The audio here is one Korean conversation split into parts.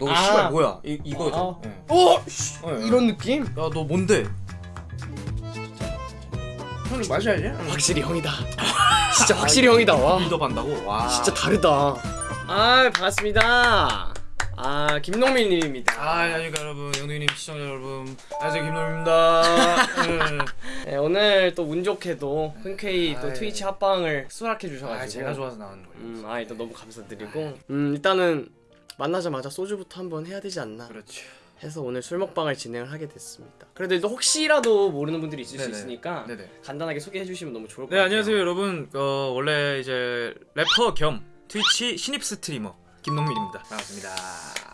너 아. 씨발 뭐야? 이 이거죠. 아. 예. 어? 예, 예. 이런 느낌? 야, 너 뭔데? 형님 마셔야지. 확실히 형이다. 진짜 확실히 형이다. 와. 빌더 반다고. 와. 진짜 다르다. 아 반갑습니다. 아 김동민님입니다. 아, 안녕하십니까 여러분. 영동님 시청자 여러분. 안녕하세요 김동민입니다. 예. 네, 오늘 또 운 좋게도 흔쾌히 또 아이. 트위치 합방을 수락해 주셔가지고. 아, 제가 좋아서 나오는 거예요. 음, 아 일단 너무 감사드리고. 음 일단은 만나자마자 소주부터 한번 해야 되지 않나 그렇죠. 해서 오늘 술 먹방을 진행을 하게 됐습니다. 그래도 이제 혹시라도 모르는 분들이 있을 수 네네. 있으니까 네네. 간단하게 소개해 주시면 너무 좋을 것 네, 같아요. 안녕하세요 여러분. 어, 원래 이제 래퍼 겸 트위치 신입 스트리머 김동민입니다. 반갑습니다.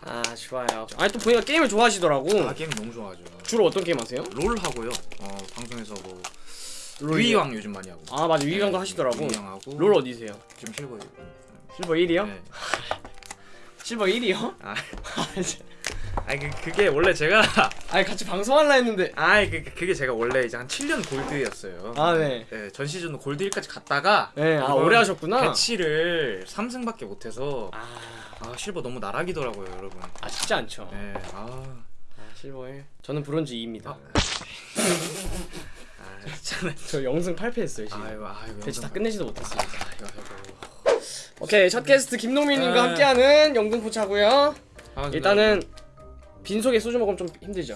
아 좋아요. 아니 또 보니까 게임을 좋아하시더라고. 아, 게임 너무 좋아하죠. 주로 어떤 게임 하세요? 롤 하고요. 어, 방송에서 뭐? 위왕 요즘 많이 하고. 아 맞아 위강도 하시더라고. 위왕 하고. 롤 어디세요? 지금 실버. 실버 1이요? 네. 실버 1이요? 아, 아니 그 그게 원래 제가 아니 같이 방송할라 했는데 아이 그 그게 제가 원래 이제 한 7년 골드였어요. 아 네. 네, 전 시즌 골드 1까지 갔다가 네, 아 이번 오래 하셨구나. 배치를 3승밖에 못 해서 아, 아, 실버 너무 나락이더라고요, 여러분. 아 쉽지 않죠. 네. 아. 아, 실버 1. 저는 브론즈 2입니다. 아. 아. 저 영승 8패 했어요 지금. 아이고, 아이고. 배치 다 영상- 끝내지도 못했습니다. 아이고, 아이고. 오케이 첫 게스트 김동민님과 네. 함께하는 영등포차고요. 반갑습니다. 일단은 빈속에 소주 먹으면 좀 힘들죠.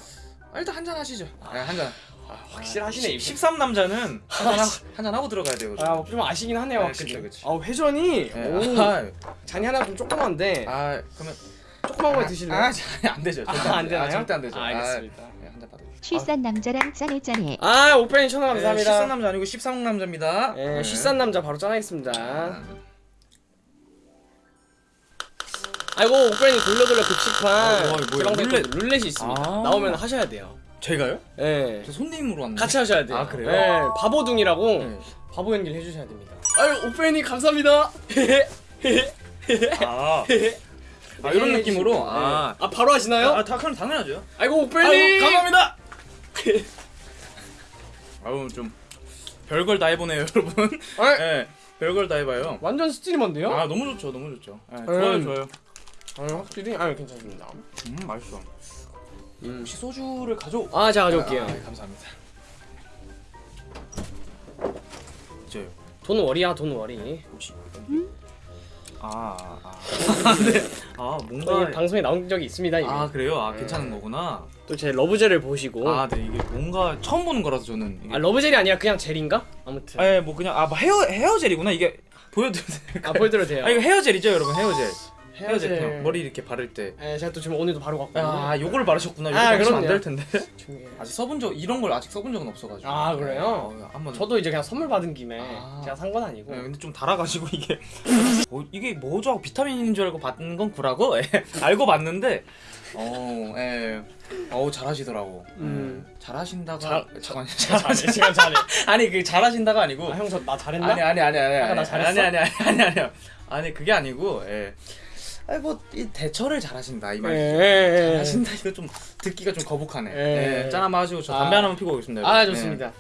아, 일단 한잔 하시죠. 네, 한 잔. 아, 확실하시네. 이분. 13 남자는 한잔 하고 들어가야 돼요. 아, 좀 아시긴 하네요, 네, 확실히. 그쵸, 그쵸. 아, 회전이 네. 오, 아, 잔이 하나 좀 조그만데 아, 그러면 조그만 거 드실래요? 아, 아, 안 되죠. 절대 아, 안. 되나요? 아, 절대 안 되죠. 아, 알겠습니다. 아, 네, 한잔 받으세요 쉴싼 남자랑 짠해 짠해 아, 오빠님 천원 감사합니다. 13 남자 아니고 13 남자입니다. 예, 쉬싼 남자 바로 짠하겠습니다. 아, 아이고, 돌려 돌려 급식판. 아, 또 룰렛. 룰렛이 있습니다. 아. 나오면 하셔야 돼요. 제가요? 예. 저 손님으로 왔는데. 같이 하셔야 돼요. 아, 그래요? 예, 바보둥이라고 네. 바보 연기를 해주셔야 됩니다. 아유, 오빠님 감사합니다. 아, 아 이런 느낌으로. 네. 아, 아, 바로 하시나요? 아, 다 그럼 당연하죠. 아이고, 오빠님. 감사합니다. 아유 좀 별걸 다 해보네요, 여러분. 아, 예, 별걸 다 해봐요. 완전 스트리머인데요? 아 너무 좋죠, 너무 좋죠. 예, 좋아요, 음. 좋아요. 아, 확실히 아 괜찮습니다. 음, 맛있어. 음. 혹시 소주를 가져? 아, 제가 가져올게요. 아, 예, 감사합니다. 저요. 돈 월이야, 돈 월이. 혹시 아, 아, 아, 네. 아 뭔가 저희 방송에 나온 적이 있습니다. 이미. 아 그래요? 아 네. 괜찮은 거구나. 또 제 러브젤을 보시고. 아, 아, 네 이게 뭔가 처음 보는 거라서 저는. 이게... 러브젤이 아니라 그냥 젤인가? 아무튼. 아, 예, 뭐 그냥 아뭐 헤어 헤어 젤이구나 이게 보여드려도 될까요? 아, 보여드려도 돼요. 아 이거 헤어 젤이죠, 여러분 헤어 젤. 헤어젤. 그냥 머리 이렇게 바를 때. 예, 제가 또 지금 오늘도 바로 갖고. 아, 요걸 바르셨구나. 요거 아, 바르시면. 안될 텐데. 아직 써본 적 이런 걸 아직 써본 적은 없어가지고. 아, 그래요? 어, 한번. 저도 이제 그냥 선물 받은 김에 아. 제가 산 건 아니고. 네, 근데 좀 달아가지고 이게 어, 이게 뭐죠? 하고 비타민인 줄 알고 받는 건 구라고 예, 알고 봤는데 어, 예, 어우 잘하시더라고. 음. 음, 잘하신다가 잘- 잠깐 잘해, 지금 잘해. 아니 그 잘하신다가 아니고 아, 형저 나 잘했나? 아니 아니 아니 아니 아니? 아니 아니 아니 아니 아니 아니 그게 아니고 예. 아니 뭐이 대처를 잘하신다 이 예, 말이죠. 예, 예. 잘하신다 이거 좀 듣기가 좀 거북하네. 예. 예. 짠 한번 하시고 저 아. 담배 하나만 피고 오겠습니다. 아. 예. 좋습니다.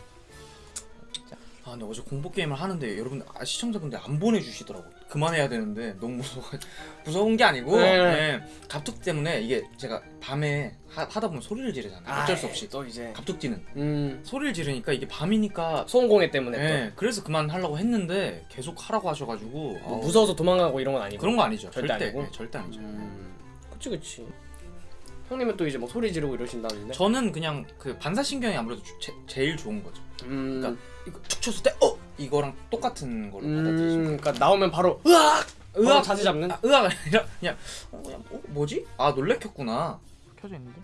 아 근데 어제 공포 게임을 하는데 여러분 아, 시청자분들 안 보내주시더라고 그만해야 되는데 너무 무서워 무서운 게 아니고 네. 예, 갑툭 때문에 이게 제가 밤에 하, 다 보면 소리를 지르잖아요. 어쩔 수 없이. 또 이제. 갑툭지는. 음. 소리를 지르니까 이게 밤이니까 소음공해 때문에 예, 그래서 그만 하려고 했는데 계속 하라고 하셔가지고 또뭐 무서워서 도망가고 이런 건 아니고. 그런 거 아니죠. 절대 절대 아니고? 예, 절대 아니죠. 음. 그치 그치 형님은 또 이제 뭐 소리 지르고 이러신다는데 저는 그냥 그 반사신경이 아무래도 주- 제, 제일 좋은 거죠 음 그러니까 이거 툭 쳤을 때 어! 이거랑 똑같은 받아들이시면 음, 그러니까 나오면 바로 으악 으악! 으악 자세 잡는 아, 의아가 아니라 그냥 어, 그냥 어, 뭐지? 아 놀래켰구나. 켜져 있는데?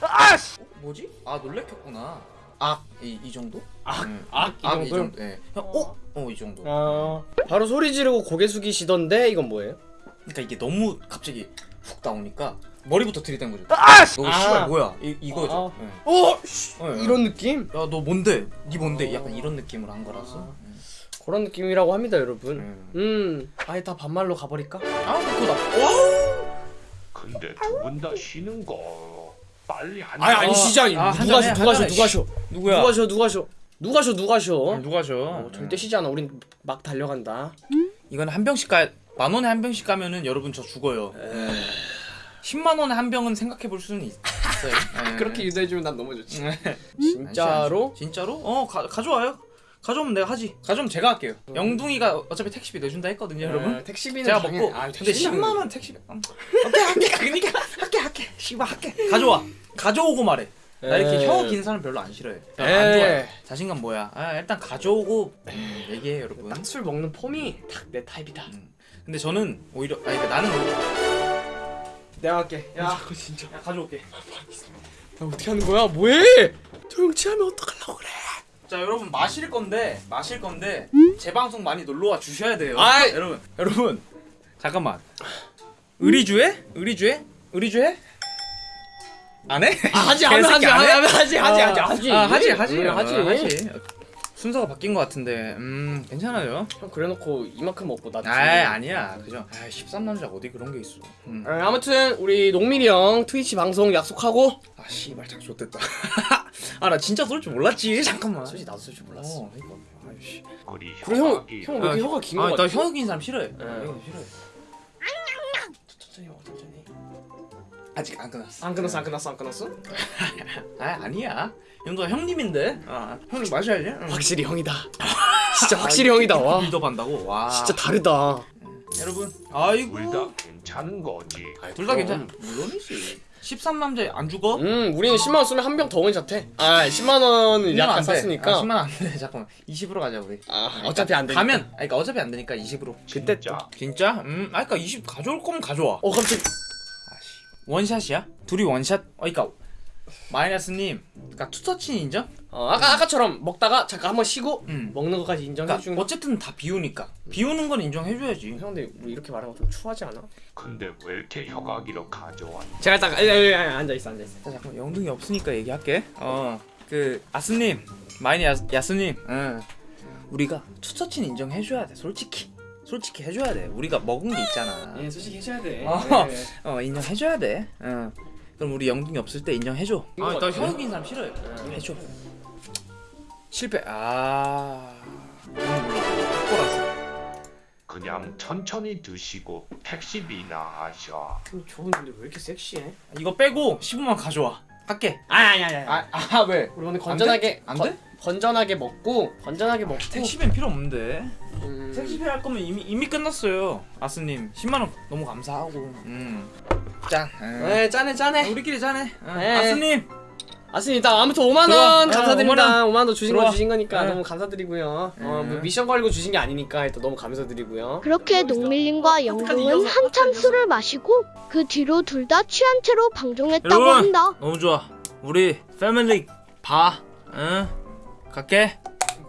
아! 어, 뭐지? 아 놀래켰구나. 악 이 이 정도? 악? 응. 악? 이 악이 정도요? 정도. 예. 그냥 어? 어 이 정도. 어 바로 소리 지르고 고개 숙이시던데 이건 뭐예요? 그러니까 이게 너무 갑자기 훅 나오니까 머리부터 들이댄 거죠. 아! 너 아. 씨발 뭐야? 이 이거죠. 예. 어 어, 예. 이런 느낌? 야 너 뭔데? 니 뭔데? 어. 약간 이런 느낌으로 한 거라서. 예. 그런 느낌이라고 합니다 여러분 음. 음 아예 다 반말로 가버릴까? 아 그거 나. 와! 근데 두 분 다 쉬는 거 빨리 안 아니 아니 시장 아, 누가 쉬 누가 쉬. 누가 쉬 누구야? 누가 쉬 누가 쉬 누가 쉬 누가 쉬 아, 누가 셔? 어, 절대 쉬지 않아 우린 막 달려간다 이건 한 병씩 가. 만 원에 한 병씩 가면은 여러분 저 죽어요. 10만 원에 한 병은 생각해 볼 수는 있- 있어요. 예. 그렇게 유도해 주면 난 너무 좋지. 네. 진짜로? 진짜로? 어 가, 가져와요. 가져오면 내가 하지. 가져오면 제가 할게요. 영둥이가 어차피 택시비 내준다 했거든요, 여러분. 어, 택시비는 제가 당연히- 먹고. 아, 근데 택시비는 10만 원 택시비. 음. 오케이 할게. 그러니까 할게 할게. 씨발 할게. 가져와. 가져오고 말해. 나 이렇게. 혀 긴 사람 별로 안 싫어해. 별로 안. 좋아해. 자신감 뭐야? 아, 일단 가져오고 음, 얘기해 여러분. 딱 술 먹는 폼이 딱 내 타입이다. 음. 근데 저는 오히려 아니 그러니까 나는 오히려- 내가 할게. 야. 자꾸 진짜. 야, 가져올게. 나 어떻게 하는 거야? 뭐해? 조용치하면 어떡하려고 그래? 자 여러분 마실 건데 마실 건데 제 방송 많이 놀러 와 주셔야 돼요. 아이. 여러분 여러분 잠깐만 의리주해? 의리주해? 의리주해? 안 해? 아, 하지 안 하지 안 해? 하지 하지 하지 하지 하지. 아, 응, 하지 하지. 하지. 순서가 바뀐 것 같은데 음 괜찮아요. 형 그래놓고 이만큼 먹고 나. 아 아니야 그죠. 아 13남자 어디 그런 게 있어. 음. 어, 아무튼 우리 농민이 형 트위치 방송 약속하고 아 씨발 작 좋댔다. 아 나 진짜 쏠 줄 몰랐지. 잠깐만. 솔직히 나도 쓸줄 몰랐어. 어, 그러니까. 아이씨. 우리 그리고 형, 혀각이 형왜 이렇게 아, 혀가 긴거 아, 같아? 나 혀긴 사람 싫어해. 응. 응. 싫어해. 천천히 먹어 천천히. 아직 안 끝났어. 안 끝났어 안 끝났어 안 끝났어? 아 아니야. 형도 형님인데. 아 형님 마셔야지. 응. 확실히 형이다. 진짜 확실히 형이다 와. 빌드업한다고. 와. 진짜 다르다. 여러분. 아이고. 둘다 괜찮은 거지. 둘 다 괜찮아. 물론이지. 13남자에 안 죽어? 음 우리는 10만 원 쓰면 한 병 더 원샷 해. 아 10만 원은 약간 샀으니까. 아, 10만 안 돼. 잠깐만. 20으로 가자 우리. 아 어차피 안 되니까. 가면. 아니 그러니까 어차피 안 되니까 20으로. 그때 진짜. 진짜? 음. 아 그러니까 20 가져올 거면 가져와. 어 갑자기 아씨. 원샷이야? 둘이 원샷? 어 그러니까 마이너스님. 그러니까 투터치는 인정? 어, 아까 아까처럼 먹다가 잠깐 한번 쉬고 응. 먹는 것까지 인정해 그러니까. 어쨌든 다 비우니까. 비우는 건 인정해줘야지. 형 근데 우리 이렇게 말하면 좀 추하지 않아? 근데 왜 이렇게 혀각이로 가져왔? 제가 딱 앉아 있어 앉아 있어. 자 잠깐 영둥이 없으니까 얘기할게. 어그 아스님 마이니 야, 야스님. 응. 우리가 투터치는 인정해줘야 돼. 솔직히. 솔직히 해줘야 돼. 우리가 먹은 게 있잖아. 예 솔직히 해줘야 돼. 어. 예. 어 인정해줘야 돼. 어. 그럼 우리 영둥이 없을 때 인정해줘. 이거 아나. 혀인 사람 싫어해. 해줘. 실패. 아. 그냥 천천히 드시고 택시비나 하셔. 형 좋은 근데 왜 이렇게 섹시해? 이거 빼고 15만 가져와. 할게. 아니 아니 아니. 아, 아 왜? 우리 오늘 건전하게 안 건- 돼? 건전하게 먹고 건전하게 먹고 택시비는 필요 없는데. 음, 택시비 할 거면 이미 이미 끝났어요. 아스님 10만 원 너무 감사하고. 음. 짠. 음. 네 짠해 짠해. 우리끼리 짠해. 어. 네. 아스님. 아습니다 아무튼 5만 들어와. 원 어, 감사드립니다. 5만 원 주신 거 들어와. 주신 거니까 네. 너무 감사드리고요. 어, 뭐 네. 미션 걸고 주신 게 아니니까 일단 너무 감사드리고요. 그렇게 농밀님과 영동은 한참 술을 마시고 그 뒤로 둘 다 취한 채로 방종했다고 여러분. 한다. 너무 좋아. 우리 패밀리 봐. 응. 갈게.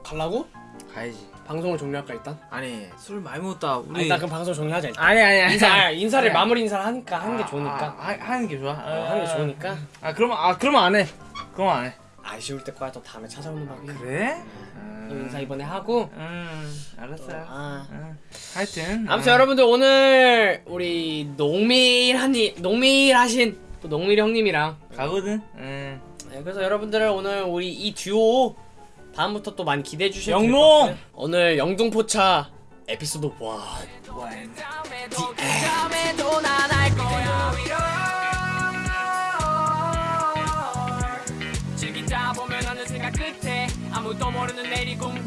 갈라고? 가야지. 방송을 종료할까 일단? 아니 술 많이 먹었다. 우리. 일단 그럼 방송 종료하자 일단. 아니 아니 아니. 인사 인사를 아니, 마무리 인사를 하니까 하는 게 아, 좋으니까. 아, 아, 하는 게 좋아. 어, 하는 게 좋으니까. 아 그러면 아 그러면 안 해. 그러면 안 해. 아쉬울 때 거야 또 다음에 찾아오는 법이야. 그래? 이 인사 이번에 하고. 음 알았어요. 아. 응. 하여튼 아무튼 여러분들 오늘 우리 농밀하니 농밀하신 또 농밀 형님이랑 가거든. 응. 네, 그래서 여러분들 오늘 우리 이 듀오 다음부터 또 많이 기대해 영롱! 같고요. 오늘 영등포차 에피소드 1 즐기 다보